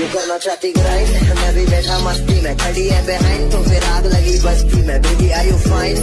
You करना चाहती grind मैं भी बैठा मस्ती में। खड़ी है बिहाइंड तो फिर आग लगी बस्ती में। Baby I you fine